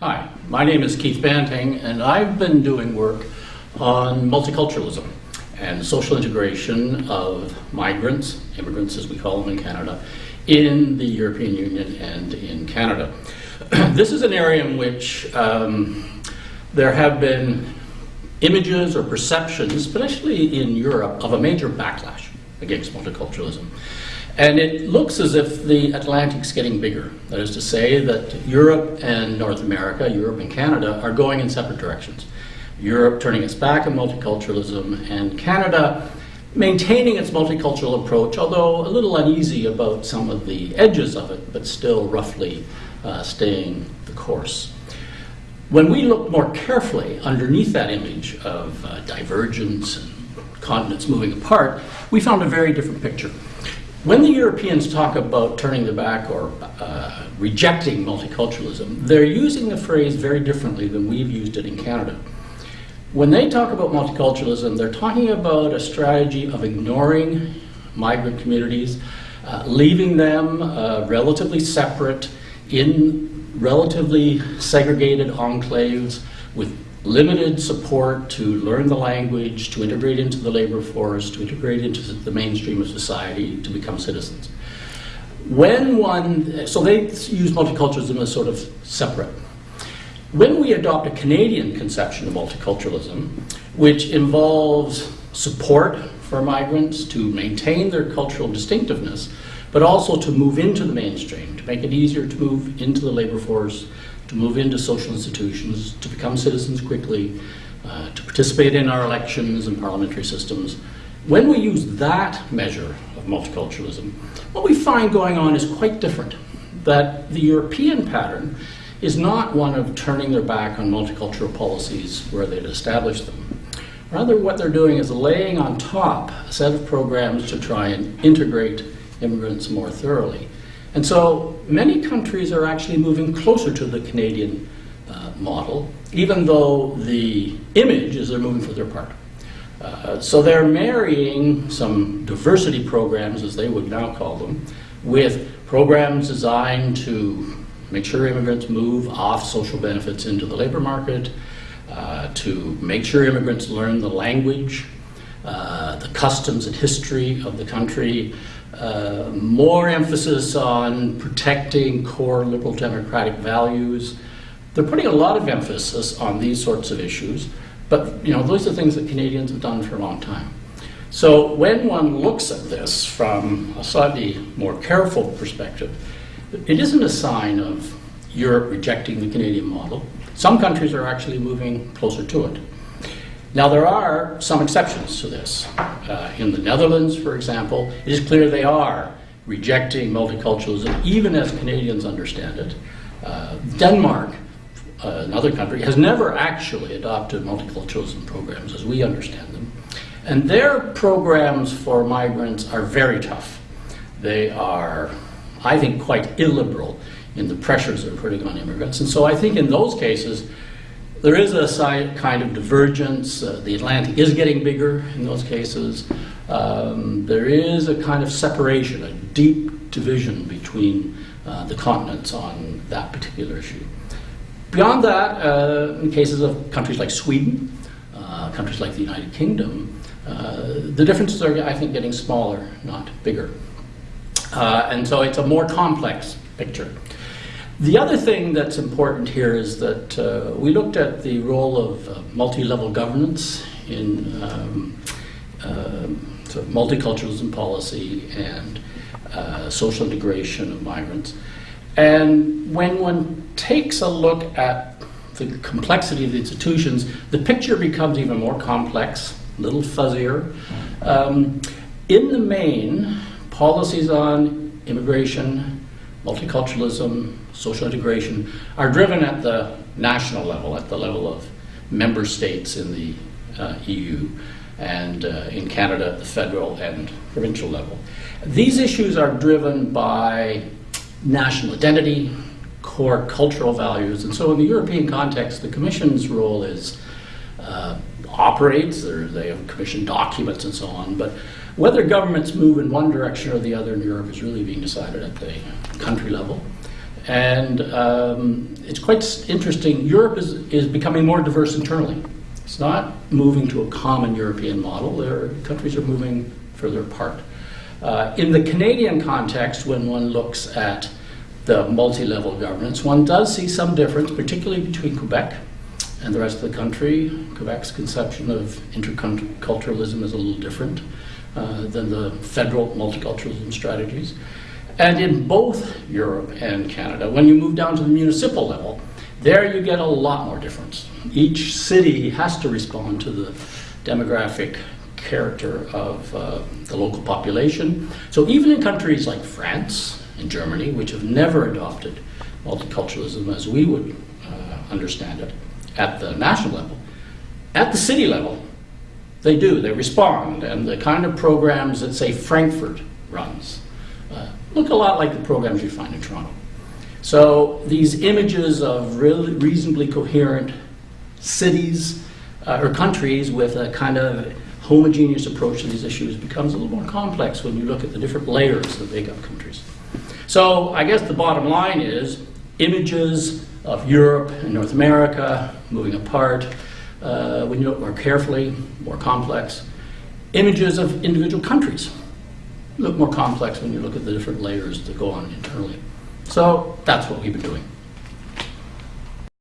Hi, my name is Keith Banting, and I've been doing work on multiculturalism and social integration of migrants, immigrants as we call them in Canada, in the European Union and in Canada. this is an area in which um, there have been images or perceptions, especially in Europe, of a major backlash against multiculturalism. And it looks as if the Atlantic's getting bigger. That is to say that Europe and North America, Europe and Canada, are going in separate directions. Europe turning its back on multiculturalism, and Canada maintaining its multicultural approach, although a little uneasy about some of the edges of it, but still roughly uh, staying the course. When we look more carefully underneath that image of uh, divergence and continents moving apart, we found a very different picture. When the Europeans talk about turning their back or uh, rejecting multiculturalism, they're using the phrase very differently than we've used it in Canada. When they talk about multiculturalism, they're talking about a strategy of ignoring migrant communities, uh, leaving them uh, relatively separate in relatively segregated enclaves with limited support to learn the language, to integrate into the labor force, to integrate into the mainstream of society, to become citizens. When one, so they use multiculturalism as sort of separate. When we adopt a Canadian conception of multiculturalism, which involves support for migrants to maintain their cultural distinctiveness, but also to move into the mainstream, to make it easier to move into the labor force, to move into social institutions, to become citizens quickly, uh, to participate in our elections and parliamentary systems. When we use that measure of multiculturalism, what we find going on is quite different. That the European pattern is not one of turning their back on multicultural policies where they'd established them. Rather, what they're doing is laying on top a set of programs to try and integrate immigrants more thoroughly. And so many countries are actually moving closer to the Canadian uh, model, even though the image is they're moving further apart. Uh, so they're marrying some diversity programs, as they would now call them, with programs designed to make sure immigrants move off social benefits into the labor market, uh, to make sure immigrants learn the language, the customs and history of the country, uh, more emphasis on protecting core liberal democratic values. They're putting a lot of emphasis on these sorts of issues, but you know those are things that Canadians have done for a long time. So when one looks at this from a slightly more careful perspective, it isn't a sign of Europe rejecting the Canadian model. Some countries are actually moving closer to it. Now, there are some exceptions to this. Uh, in the Netherlands, for example, it is clear they are rejecting multiculturalism, even as Canadians understand it. Uh, Denmark, uh, another country, has never actually adopted multiculturalism programs as we understand them. And their programs for migrants are very tough. They are, I think, quite illiberal in the pressures they're putting on immigrants. And so I think in those cases, there is a kind of divergence. Uh, the Atlantic is getting bigger in those cases. Um, there is a kind of separation, a deep division between uh, the continents on that particular issue. Beyond that, uh, in cases of countries like Sweden, uh, countries like the United Kingdom, uh, the differences are, I think, getting smaller, not bigger. Uh, and so it's a more complex picture. The other thing that's important here is that uh, we looked at the role of uh, multi-level governance in um, uh, sort of multiculturalism policy and uh, social integration of migrants. And when one takes a look at the complexity of the institutions, the picture becomes even more complex, a little fuzzier. Um, in the main, policies on immigration, multiculturalism, social integration, are driven at the national level, at the level of member states in the uh, EU, and uh, in Canada at the federal and provincial level. These issues are driven by national identity, core cultural values, and so in the European context, the Commission's role is uh, operates, they have commission documents and so on, but whether governments move in one direction or the other in Europe is really being decided at the country level. And um, it's quite interesting. Europe is, is becoming more diverse internally. It's not moving to a common European model. There, countries are moving further apart. Uh, in the Canadian context, when one looks at the multi-level governance, one does see some difference, particularly between Quebec and the rest of the country. Quebec's conception of interculturalism is a little different uh, than the federal multiculturalism strategies. And in both Europe and Canada, when you move down to the municipal level, there you get a lot more difference. Each city has to respond to the demographic character of uh, the local population. So even in countries like France and Germany, which have never adopted multiculturalism as we would uh, understand it at the national level, at the city level, they do, they respond. And the kind of programs that, say, Frankfurt runs look a lot like the programs you find in Toronto. So these images of really reasonably coherent cities uh, or countries with a kind of homogeneous approach to these issues becomes a little more complex when you look at the different layers of big up countries. So I guess the bottom line is images of Europe and North America moving apart, uh, when you look more carefully, more complex. Images of individual countries look more complex when you look at the different layers that go on internally. So that's what we've been doing.